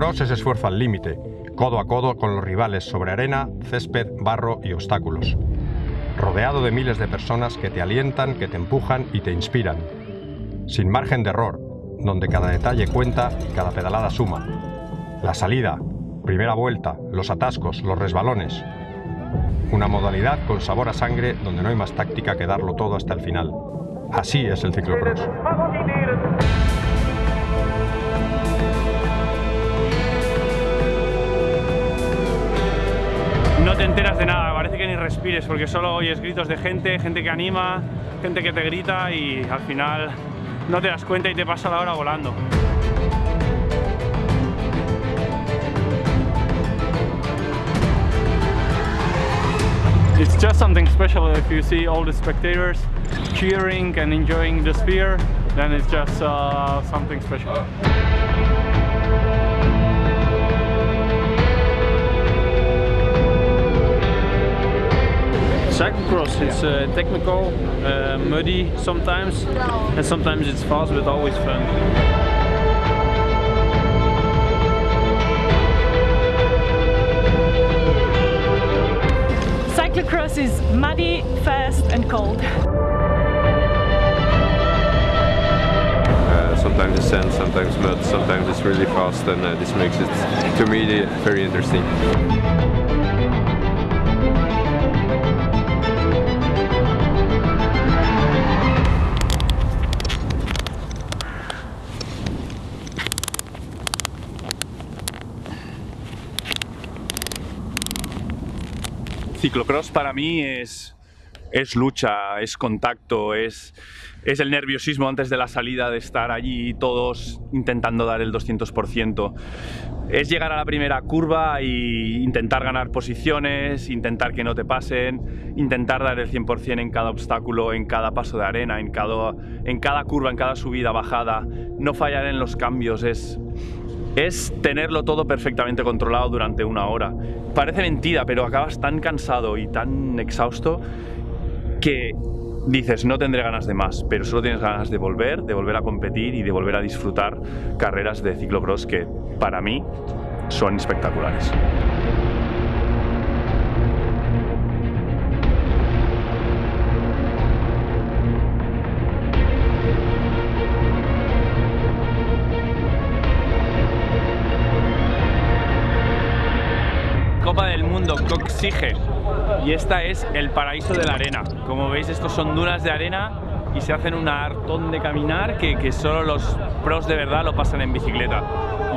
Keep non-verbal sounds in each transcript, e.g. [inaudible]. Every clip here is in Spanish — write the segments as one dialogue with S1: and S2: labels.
S1: ciclocross es esfuerzo al límite, codo a codo con los rivales sobre arena, césped, barro y obstáculos. Rodeado de miles de personas que te alientan, que te empujan y te inspiran. Sin margen de error, donde cada detalle cuenta y cada pedalada suma. La salida, primera vuelta, los atascos, los resbalones. Una modalidad con sabor a sangre donde no hay más táctica que darlo todo hasta el final. Así es el ciclocross.
S2: Enteras de nada, parece que ni respires porque solo oyes gritos de gente, gente que anima, gente que te grita y al final no te das cuenta y te pasa la hora volando. It's just something special if you see all the spectators cheering and enjoying the sphere, then it's just uh, something special. Cyclocross. It's uh, technical, uh, muddy sometimes, and sometimes it's fast, but always fun.
S3: Cyclocross is muddy, fast and cold.
S4: Uh, sometimes it's sand, sometimes mud, sometimes it's really fast and uh, this makes it, to me, very interesting.
S2: Ciclocross para mí es, es lucha, es contacto, es, es el nerviosismo antes de la salida de estar allí todos intentando dar el 200%. Es llegar a la primera curva e intentar ganar posiciones, intentar que no te pasen, intentar dar el 100% en cada obstáculo, en cada paso de arena, en cada, en cada curva, en cada subida, bajada, no fallar en los cambios, es, es tenerlo todo perfectamente controlado durante una hora. Parece mentira, pero acabas tan cansado y tan exhausto que dices, no tendré ganas de más, pero solo tienes ganas de volver, de volver a competir y de volver a disfrutar carreras de ciclocross que para mí son espectaculares. Del Mundo Coxige y esta es el paraíso de la arena. Como veis estos son dunas de arena y se hacen un hartón de caminar que, que solo los pros de verdad lo pasan en bicicleta.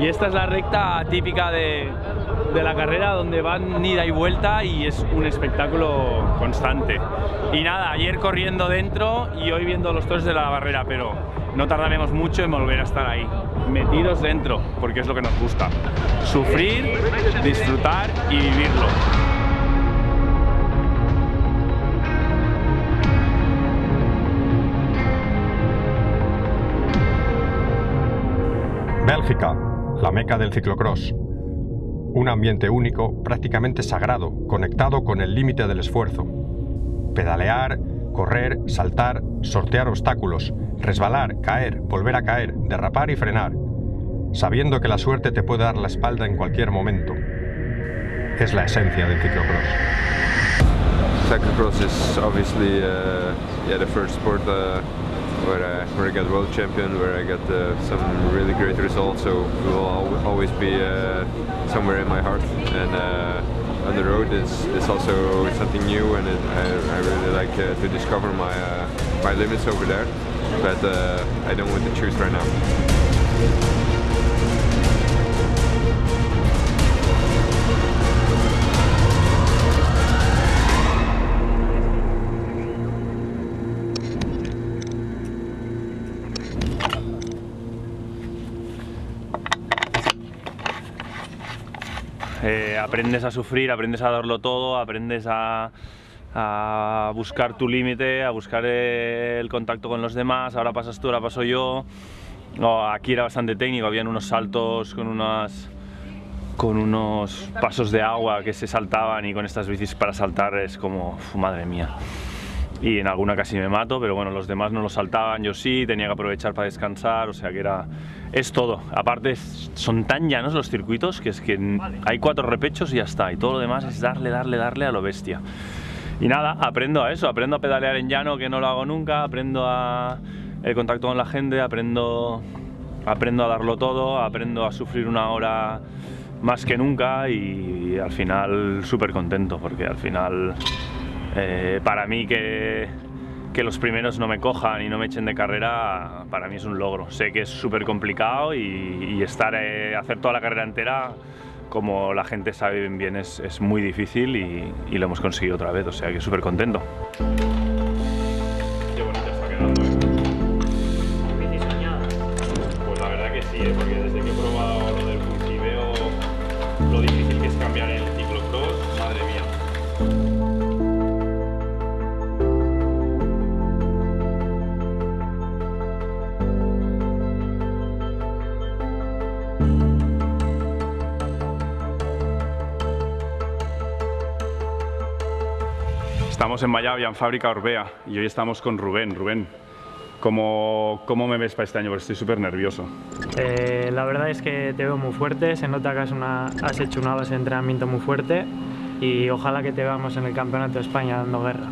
S2: Y esta es la recta típica de, de la carrera donde van ida y vuelta y es un espectáculo constante. Y nada, ayer corriendo dentro y hoy viendo los toros de la barrera, pero no tardaremos mucho en volver a estar ahí, metidos dentro, porque es lo que nos gusta. Sufrir, disfrutar y vivirlo.
S1: Bélgica, la meca del ciclocross. Un ambiente único, prácticamente sagrado, conectado con el límite del esfuerzo. Pedalear, correr, saltar, sortear obstáculos, resbalar, caer, volver a caer, derrapar y frenar, sabiendo que la suerte te puede dar la espalda en cualquier momento. Es la esencia del ciclocross.
S4: Is obviously uh, yeah, the sport uh, where, I, where I got world champion, where I got uh, some really great results, so it will al always be uh, somewhere in my heart. And uh, on the road is, is also something new and it, I, I really like uh, to discover my, uh, my limits over there, but uh, I don't want to choose right now.
S2: Eh, aprendes a sufrir, aprendes a darlo todo, aprendes a, buscar tu límite, a buscar el contacto con los demás, ahora pasas tú, ahora paso yo. Aquí era bastante técnico, habían unos saltos con unas con unos pasos de agua que se saltaban y con estas bicis para saltar es como, madre mía. Y en alguna casi me mato, pero bueno, los demás no lo saltaban, yo sí, tenía que aprovechar para descansar, o sea que era... Es todo. Aparte, son tan llanos los circuitos que es que hay cuatro repechos y ya está, y todo lo demás es darle, darle, darle a lo bestia. Y nada, aprendo a eso, aprendo a pedalear en llano, que no lo hago nunca, aprendo a el contacto con la gente, aprendo, aprendo a darlo todo, aprendo a sufrir una hora más que nunca y, al final súper contento, porque al final eh, para mí que, los primeros no me cojan y no me echen de carrera, para mí es un logro. Sé que es súper complicado y, estar, eh, hacer toda la carrera entera como la gente sabe bien, es, es muy difícil y, y, lo hemos conseguido otra vez, o sea que súper contento. Estamos en Mayavia, en Fábrica Orbea, y hoy estamos con Rubén. Rubén, ¿cómo, cómo me ves para este año? Porque estoy súper nervioso.
S5: Eh, la verdad es que te veo muy fuerte, se nota que has, has hecho una base de entrenamiento muy fuerte y ojalá que te veamos en el Campeonato de España dando guerra.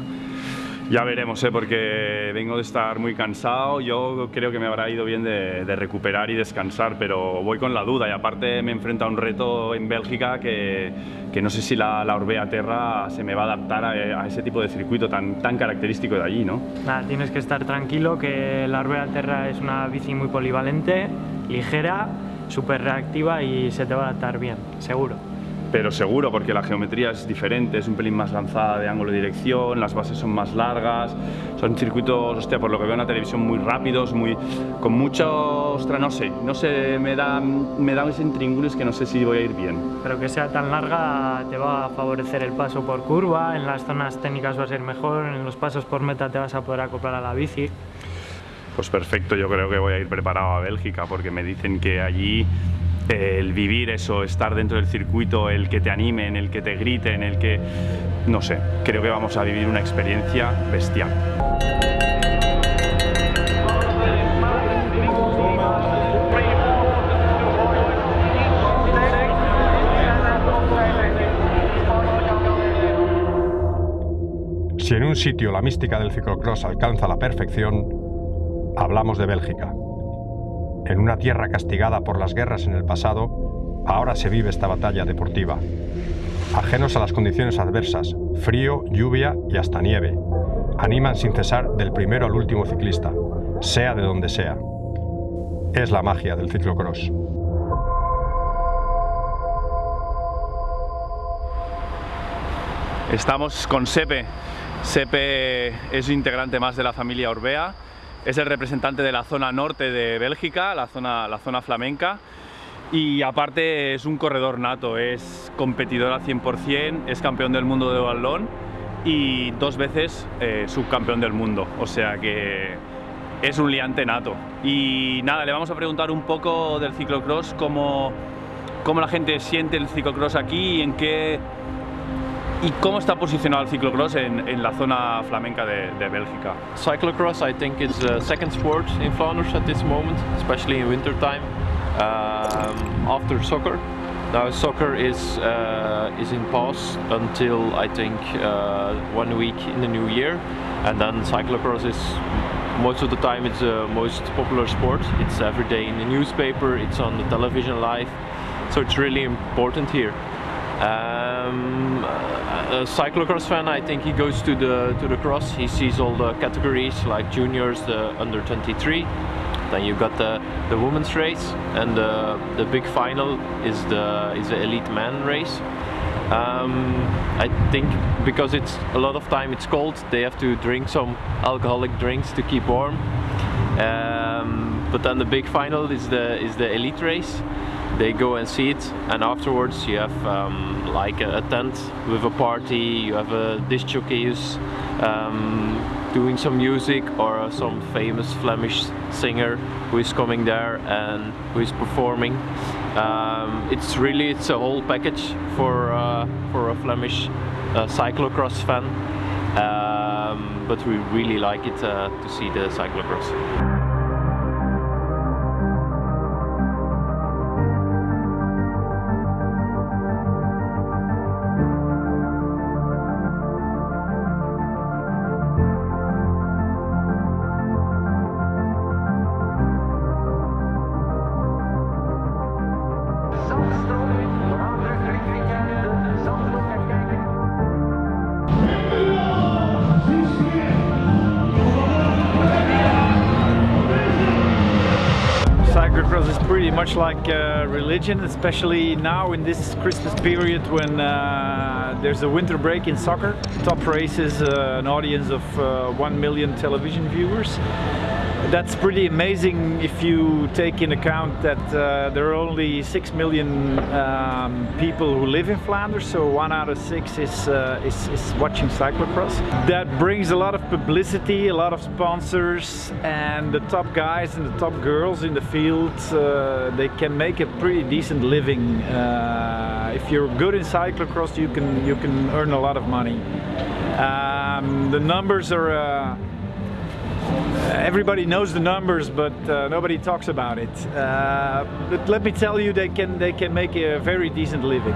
S2: Ya veremos, ¿eh? porque vengo de estar muy cansado. Yo creo que me habrá ido bien de, de, recuperar y descansar, pero voy con la duda. Y aparte me enfrento a un reto en Bélgica que, que no sé si la, la Orbea Terra se me va a adaptar a, a, ese tipo de circuito tan, tan característico de allí, ¿no?
S5: Nada, tienes que estar tranquilo que la Orbea Terra es una bici muy polivalente, ligera, súper reactiva y se te va a adaptar bien, seguro
S2: pero seguro porque la geometría es diferente, es un pelín más lanzada de ángulo de dirección, las bases son más largas, son circuitos, hostia, por lo que veo en la televisión, muy rápidos, muy, con mucho, ostra, no sé, no sé, me da, me da ese que no sé si voy a ir bien.
S5: Pero que sea tan larga te va a favorecer el paso por curva, en las zonas técnicas va a ser mejor, en los pasos por meta te vas a poder acoplar a la bici.
S2: Pues perfecto, yo creo que voy a ir preparado a Bélgica porque me dicen que allí el vivir eso, estar dentro del circuito, el que te animen, el que te griten, el que... no sé, creo que vamos a vivir una experiencia bestial.
S1: Si en un sitio la mística del ciclocross alcanza la perfección, hablamos de Bélgica. En una tierra castigada por las guerras en el pasado, ahora se vive esta batalla deportiva. Ajenos a las condiciones adversas, frío, lluvia y hasta nieve, animan sin cesar del primero al último ciclista, sea de donde sea. Es la magia del ciclocross.
S2: Estamos con Sepe. Sepe es integrante más de la familia Orbea es el representante de la zona norte de Bélgica, la zona, la zona flamenca y aparte es un corredor nato, es competidor al 100%, es campeón del mundo de balón y dos veces eh, subcampeón del mundo, o sea que es un liante nato. Y nada, le vamos a preguntar un poco del ciclocross, cómo, cómo la gente siente el ciclocross aquí y en qué ¿Y cómo está posicionado el ciclocross en, en la zona flamenca de, de Bélgica?
S6: Cyclocross, I think, is the second sport in Flanders at this moment, especially in winter time, um, after soccer. Now soccer is uh, is in pause until I think uh, one week in the new year, and then cyclocross is most of the time it's the most popular sport. It's every day in the newspaper, it's on the television live, so it's really important here. Um, a cyclocross fan, I think he goes to the to the cross. He sees all the categories like juniors, the under 23. Then you got the the women's race, and the the big final is the is the elite man race. Um, I think because it's a lot of time it's cold, they have to drink some alcoholic drinks to keep warm. Um, but then the big final is the is the elite race they go and see it and afterwards you have um, like a, a, tent with a party you have a disc jockeys um, doing some music or uh, some famous Flemish singer who is coming there and who is performing um, it's really it's a whole package for uh, for a Flemish uh, cyclocross fan um, but we really like it uh, to see the. Cyclocross
S7: much like uh, religion, especially now in this Christmas period when uh, there's a winter break in soccer. Top races, uh, an audience of uh, 1 million television viewers. That's pretty amazing if you take in account that uh, there are only 6 million um, people who live in Flanders, so one out of six is, uh, is, is watching cyclocross. That brings a lot of publicity, a lot of sponsors, and the top guys and the top girls in the field, uh, they can make a pretty decent living. If you're good in cyclocross, you can, you can earn a lot of money. Um, the numbers are uh, everybody knows the numbers, but uh, nobody talks about it. Uh, but let me tell you, they can they can make a very decent living.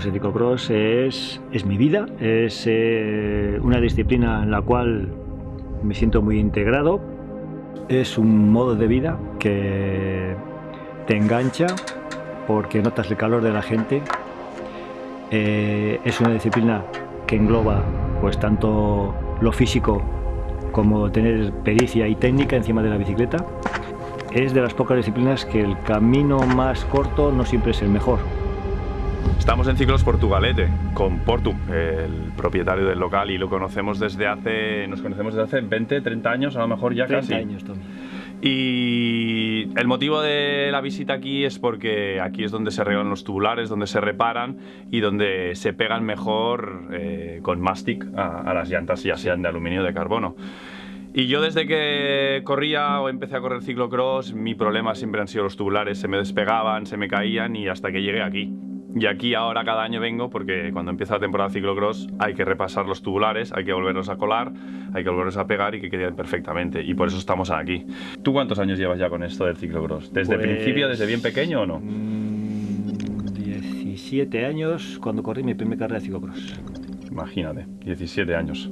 S8: Pues el ciclocross es, es mi vida, es eh, una disciplina en la cual me siento muy integrado, es un modo de vida que te engancha porque notas el calor de la gente, Eh, es una disciplina que engloba pues tanto lo físico como tener pericia y técnica encima de la bicicleta. Es de las pocas disciplinas que el camino más corto no siempre es el mejor.
S2: Estamos en Ciclos Portugalete con Portu, el propietario del local y lo conocemos desde hace, nos conocemos desde hace 20, 30 años, a lo mejor ya
S8: 30
S2: casi.
S8: años, Tommy.
S2: Y el motivo de la visita aquí es porque aquí es donde se arreglan los tubulares, donde se reparan y donde se pegan mejor eh, con mastic a, a las llantas, ya sean de aluminio o de carbono. Y yo desde que corría o empecé a correr ciclocross, mi problema siempre han sido los tubulares, se me despegaban, se me caían y hasta que llegué aquí. Y aquí ahora cada año vengo porque cuando empieza la temporada de ciclocross hay que repasar los tubulares, hay que volverlos a colar, hay que volverlos a pegar y que queden perfectamente. Y por eso estamos aquí. ¿Tú cuántos años llevas ya con esto del ciclocross? ¿Desde
S8: Pues,
S2: principio, desde bien pequeño o no?
S8: Mm, 17 años cuando corrí mi primer carrera de ciclocross.
S2: Imagínate, 17 años.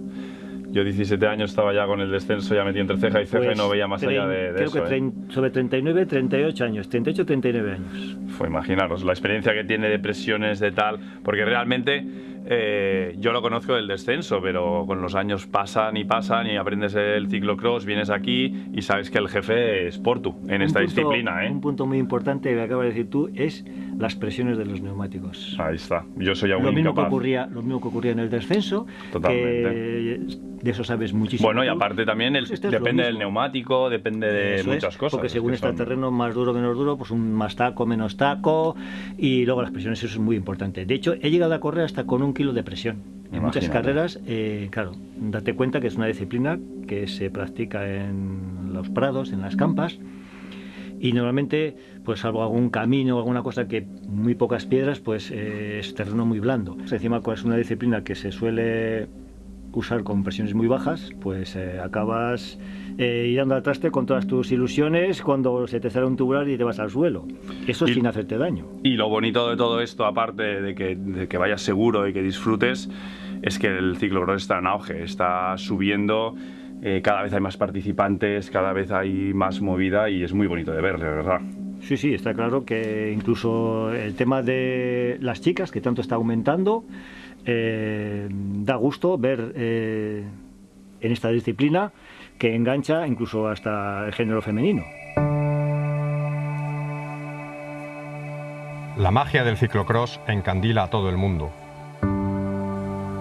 S2: Yo 17 años estaba ya con el descenso, ya metí entre ceja y ceja y no veía más allá de, de
S8: Pues, creo
S2: eso.
S8: que
S2: ¿eh?
S8: sobre 39, 38 años, 38, 39 años.
S2: Fue imaginaros la experiencia que tiene de presiones, de tal, porque realmente eh, yo lo conozco del descenso, pero con los años pasan y pasan y aprendes el ciclocross, vienes aquí y sabes que el jefe es Portu en esta
S8: punto-
S2: disciplina. ¿eh?
S8: Un punto muy importante que acabas de decir tú es las presiones de los neumáticos.
S2: Ahí está, yo soy aún
S8: Lo mismo, que ocurría, lo mismo que ocurría en el descenso,
S2: Totalmente.
S8: que de eso sabes muchísimo.
S2: Bueno, y aparte también el-
S8: Pues es
S2: depende del neumático, depende de
S8: Eso es,
S2: muchas cosas.
S8: Porque según está el terreno más duro, menos duro, pues un más taco, menos taco, y luego las presiones, eso es muy importante. De hecho, he llegado a correr hasta con un kilo de presión. En muchas carreras, eh, claro, date cuenta que es una disciplina que se practica en los prados, en las campas, y normalmente, pues salvo algún camino o alguna cosa que muy pocas piedras, pues eh, es terreno muy blando. Encima, pues, es una disciplina que se suele usar con presiones muy bajas, pues eh, acabas eh, dando al traste con todas tus ilusiones cuando se te sale un tubular y te vas al suelo. Eso
S2: Y-
S8: sin hacerte daño.
S2: Y lo bonito de todo esto, aparte de que, de que vayas seguro y que disfrutes, es que el ciclocross está en auge, está subiendo, eh, cada vez hay más participantes, cada vez hay más movida y es muy bonito de ver, de verdad.
S8: Sí, sí, está claro que incluso el tema de las chicas, que tanto está aumentando, eh, da gusto ver eh, en esta disciplina que engancha incluso hasta el género femenino.
S1: La magia del ciclocross encandila a todo el mundo.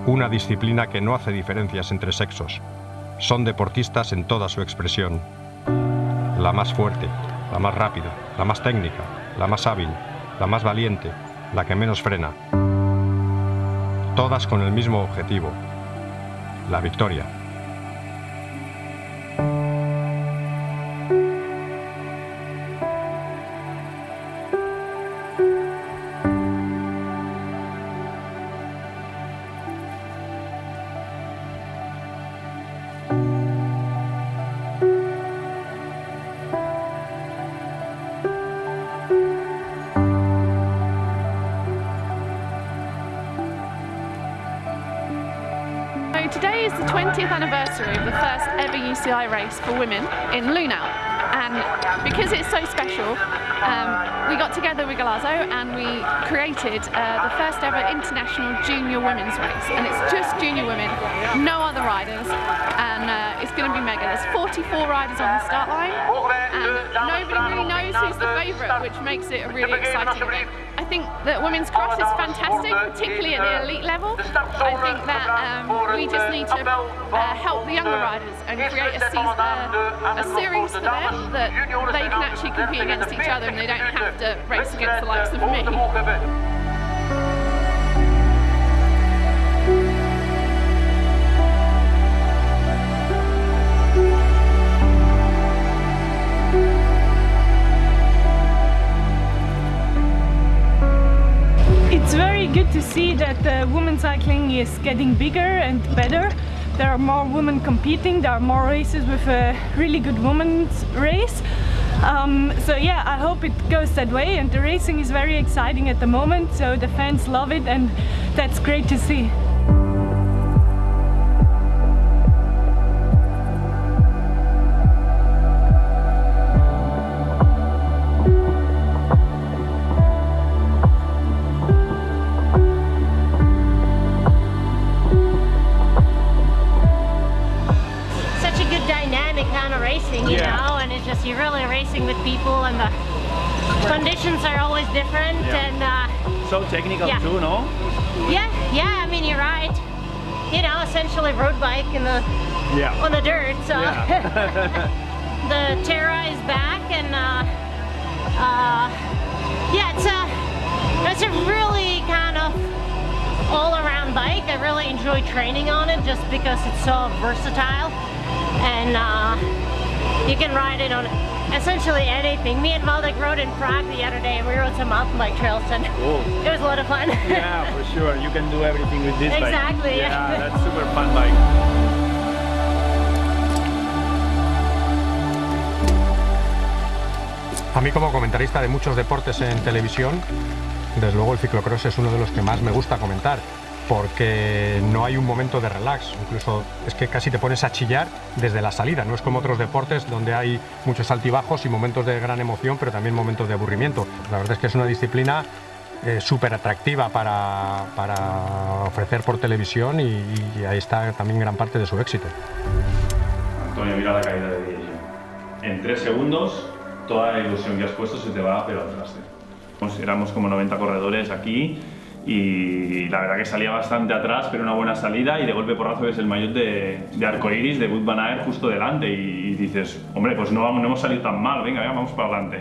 S1: Una disciplina que no hace diferencias entre sexos. Son deportistas en toda su expresión. La más fuerte, la más rápida, la más técnica, la más hábil, la más valiente, la que menos frena. Todas con el mismo objetivo, la victoria.
S3: Race for women in Lunau. And because it's so special, um, we got together with Galazzo and we created uh, the first ever international junior women's race. And it's just junior women, no other riders. And uh, it's going to be mega. There's 44 riders on the start line. And nobody really knows who's the favourite, which makes it a really exciting event. I think that women's cross is fantastic, particularly at the elite level. I think that um, we just need to uh, help the younger riders and create a, season, uh, a series for them that they can actually compete against each other and they don't have to race against the likes of me. Good to see that uh, women's cycling is getting bigger and better. There are more women competing, there are more races with a really good women's race. Um, so yeah, I hope it goes that way and the racing is very exciting at the moment, so the fans love it and that's great to see.
S7: So technical
S9: Yeah.
S7: too, no?
S9: yeah, yeah. I mean, you're right. You know, essentially road bike in the
S7: Yeah.
S9: on the dirt. So
S7: Yeah. [laughs] [laughs]
S9: the Terra is back, and uh, uh, yeah, it's a it's a really kind of all-around bike. I really enjoy training on it just because it's so versatile, and uh, you can ride it on essentially anything. Me and Valdek rode in Prague the other day, and we rode some mountain bike trails, and
S7: Cool.
S9: it was a lot of fun.
S7: Yeah, for sure. You can do everything with this bike.
S9: Exactly,
S7: Yeah,
S9: yeah. [laughs]
S7: that's super fun bike.
S1: A mí como comentarista de muchos deportes en televisión, desde luego el ciclocross es uno de los que más me gusta comentar, porque no hay un momento de relax, incluso es que casi te pones a chillar desde la salida, no es como otros deportes donde hay muchos altibajos y momentos de gran emoción, pero también momentos de aburrimiento. La verdad es que es una disciplina eh, súper atractiva para, para ofrecer por televisión y, ahí está también gran parte de su éxito.
S2: Antonio, mira la caída de Diego. En tres segundos, toda la ilusión que has puesto se te va pero al traste. Como 90 corredores aquí y la verdad que salía bastante atrás, pero una buena salida y de golpe porrazo ves el maillot de, de arcoiris de Wood Van Aert justo delante y, dices, hombre, pues no, vamos, no hemos salido tan mal, venga, venga, vamos para adelante.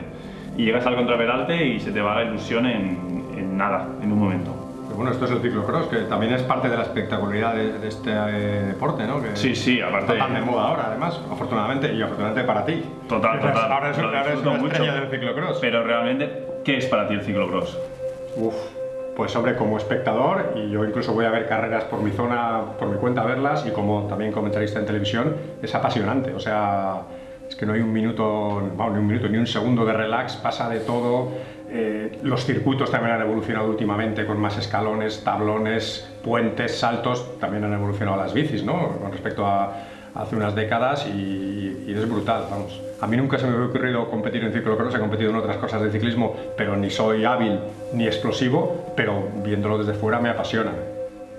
S2: Y llegas al contraperalte y se te va la ilusión en, en nada, en un momento.
S1: Pero bueno, esto es el ciclocross, que también es parte de la espectacularidad de, de este eh, deporte, ¿no? Que
S2: Sí, sí, aparte-
S1: Está tan de moda ahora, además, afortunadamente, y afortunadamente para ti.
S2: Total, [laughs] total.
S1: Ahora es, ahora es una
S2: mucho.
S1: estrella del ciclocross.
S2: Pero realmente, ¿qué es para ti el ciclocross?
S1: Uf, pues hombre, como espectador, y yo incluso voy a ver carreras por mi zona, por mi cuenta a verlas, y como también comentarista en televisión, es apasionante. O sea, es que no hay un minuto, ni un minuto, ni un segundo de relax, pasa de todo. Eh, los circuitos también han evolucionado últimamente con más escalones, tablones, puentes, saltos. También han evolucionado las bicis, ¿no? Con respecto a hace unas décadas y, es brutal, vamos. A mí nunca se me hubiera ocurrido competir en ciclocross, he competido en otras cosas de ciclismo, pero ni soy hábil ni explosivo, pero viéndolo desde fuera me apasiona.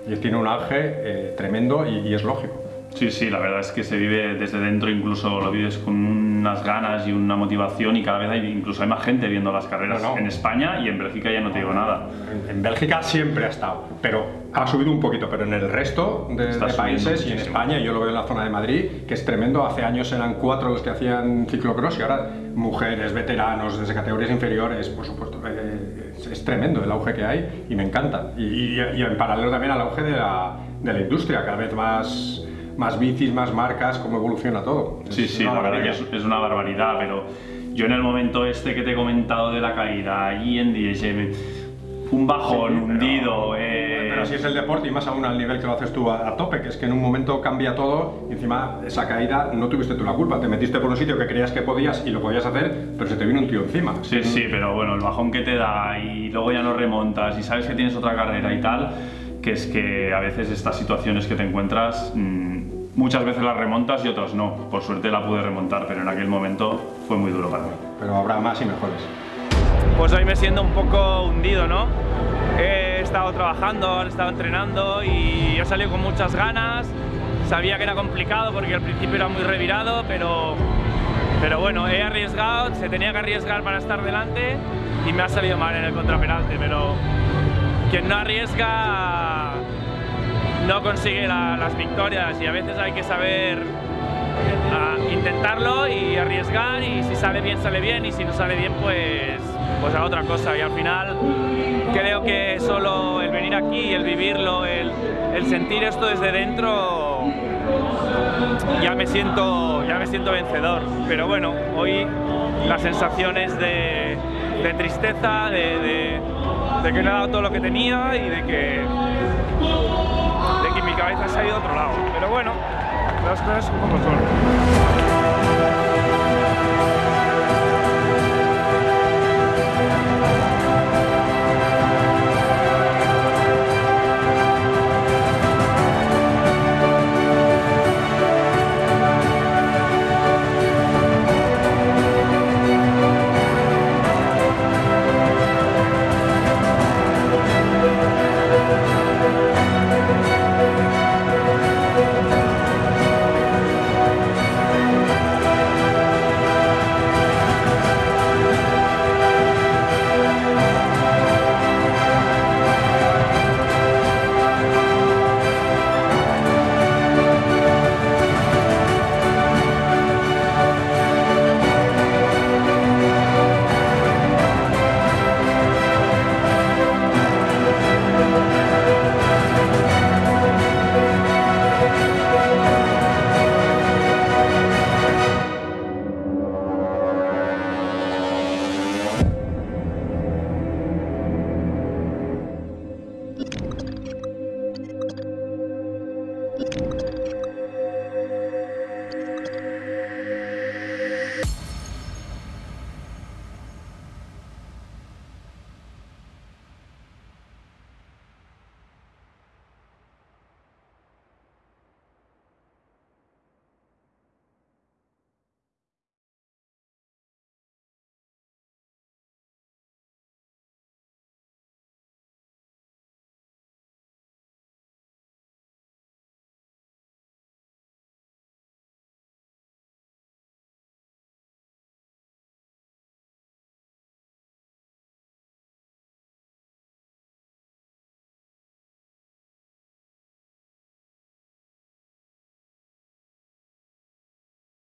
S1: y tiene un auge eh, tremendo y, y es lógico.
S10: Sí, sí, la verdad es que se vive desde dentro, incluso lo vives con unas ganas y una motivación y cada vez hay, incluso hay más gente viendo las carreras
S1: No, no.
S10: en España y en Bélgica ya no te digo nada.
S1: En, en Bélgica siempre ha estado, pero ha subido un poquito, pero en el resto de, de países y en. España, yo lo veo en la zona de Madrid, que es tremendo. Hace años eran cuatro los que hacían ciclocross y ahora mujeres, veteranos, desde categorías inferiores, por supuesto. eh, es, es tremendo el auge que hay y me encanta. Y, y- y en paralelo también al auge de la, de la industria, cada vez más, más bicis, más marcas, cómo evoluciona todo.
S10: Sí,
S1: Es
S10: sí,
S1: una
S10: la verdad que
S1: barbaridad.
S10: es, es una barbaridad, pero yo en el momento este que te he comentado de la caída, allí en Diegem, un bajón,
S1: Sí,
S10: hundido, eh,
S1: Pero así es el deporte y más aún al nivel que lo haces tú a, a tope, que es que en un momento cambia todo y encima esa caída no tuviste tú la culpa, te metiste por un sitio que creías que podías y lo podías hacer, pero se te vino un tío encima.
S10: Sí, sí, pero bueno, el bajón que te da y luego ya no remontas y sabes que tienes otra carrera y tal, que es que a veces estas situaciones que te encuentras, mm, muchas veces las remontas y otras no. Por suerte la pude remontar, pero en aquel momento fue muy duro para mí.
S1: Pero habrá más y mejores.
S2: Pues hoy me siento un poco hundido, ¿no? He estado trabajando, he estado entrenando y he salido con muchas ganas. Sabía que era complicado porque al principio era muy revirado, pero, pero bueno, he arriesgado, se tenía que arriesgar para estar delante y me ha salido mal en el contraperalte, pero quien no arriesga no consigue la- las victorias y a veces hay que saber ah, intentarlo y arriesgar y si sale bien sale bien y si no sale bien pues pues a otra cosa. Y al final creo que solo el venir aquí, el vivirlo, el, sentir esto desde dentro ya me siento ya me siento vencedor. Pero bueno hoy las sensaciones de, de tristeza de- de que no he dado todo lo que tenía y de que de que mi cabeza se ha ido a otro lado. Pero bueno las cosas como son